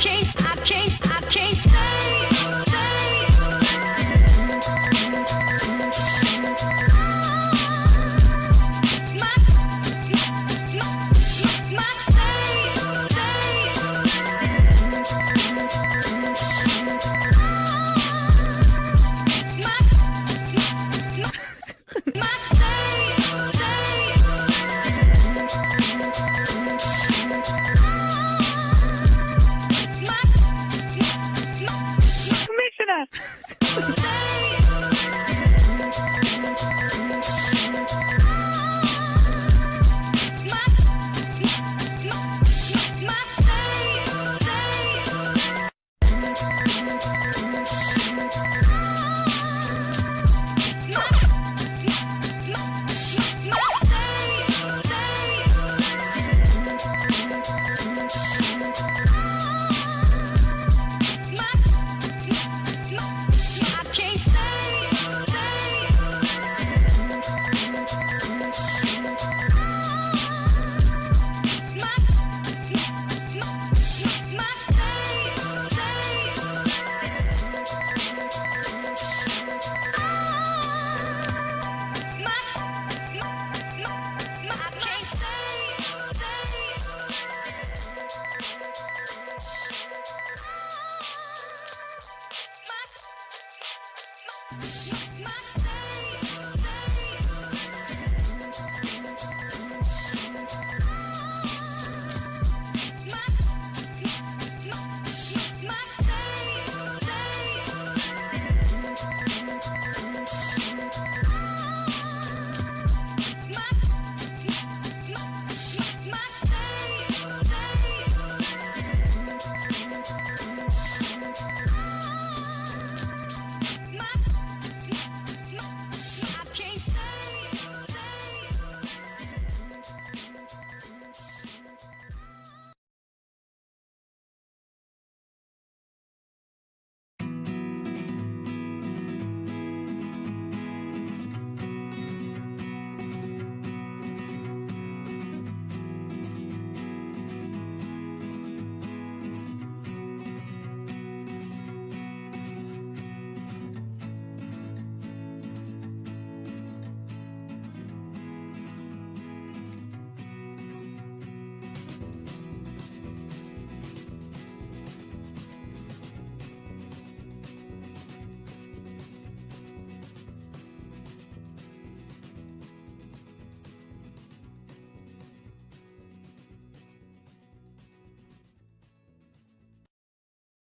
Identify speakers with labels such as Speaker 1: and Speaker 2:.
Speaker 1: case.